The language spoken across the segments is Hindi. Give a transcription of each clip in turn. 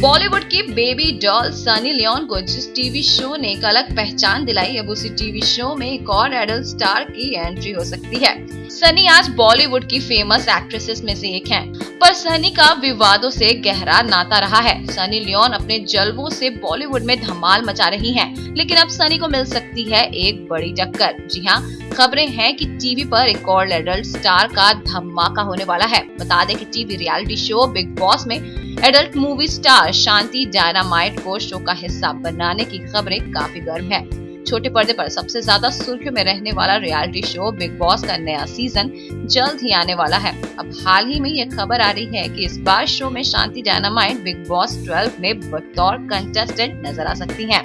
बॉलीवुड की बेबी डॉल सनी लियोन को जिस टीवी शो ने एक अलग पहचान दिलाई अब उसी टीवी शो में एक और एडल्ट स्टार की एंट्री हो सकती है। सनी आज बॉलीवुड की फ़ेमस एक्ट्रेसेस में से एक हैं, पर सनी का विवादों से गहरा नाता रहा है। सनी लियोन अपने जलवों से बॉलीवुड में धमाल मचा रही हैं, लेकिन अब सनी को मिल सकती है एक बड़ी टक्कर। जी हाँ खबरें हैं कि टीवी पर एक और एडल्ट स्टार का धमाका होने वाला है। बता दें कि TV reality show Bigg Boss में adult movie star Shanti Dynamite को शो का हिस्सा बनाने की खबरें काफ़ी गर्म है। छोटे पर्दे पर सबसे ज़्यादा सुर्खियों में रहने वाला रियलिटी शो बिग बॉस का नया सीज़न जल्द ही आने वाला है अब हाल ही में ये खबर आ रही है कि इस बार शो में शांति डायनामाइट बिग बॉस 12 में बतौर कंटेस्टेंट नज़र आ सकती हैं।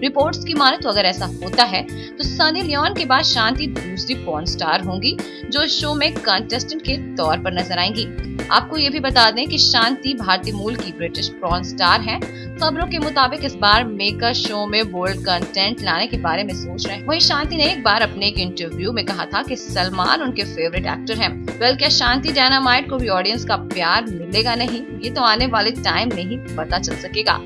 रिपोर्ट्स की माने तो अगर ऐसा होता है तो सनी लियोन के बाद शांति दूसरी पॉन स्टार होंगी, जो शो में कंटेस्टेंट के तौर पर नज़र आएँगी आपको ये भी बता दें कि शांति भारतीय मूल की ब्रिटिश प्रॉन स्टार हैं। खबरों के मुताबिक इस बार मेकर शो में बोल्ड कंटेंट लाने के बारे में सोच रहे हैं वहीं शांति ने एक बार अपने एक इंटरव्यू में कहा था कि सलमान उनके फेवरेट एक्टर हैं। वेल क्या शांति डायनामाइट को भी ऑडियंस का प्यार मिलेगा नहीं ये तो आने वाले टाइम में ही पता चल सकेगा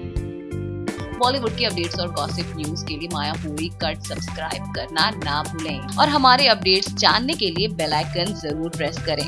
बॉलीवुड की अपडेट्स और गॉसिप न्यूज़ के लिए माया पूरी कट सब्सक्राइब करना ना भूलें। और हमारे अपडेट्स जानने के लिए बेल आइकन ज़रूर प्रेस करें।